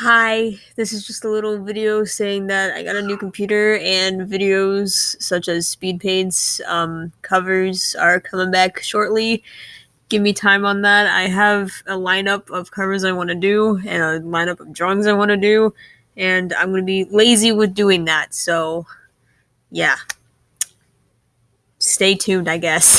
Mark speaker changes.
Speaker 1: Hi, this is just a little video saying that I got a new computer and videos such as speed paints, um, covers are coming back shortly. Give me time on that. I have a lineup of covers I want to do and a lineup of drawings I want to do, and I'm going to be lazy with doing that. So, yeah. Stay tuned, I guess.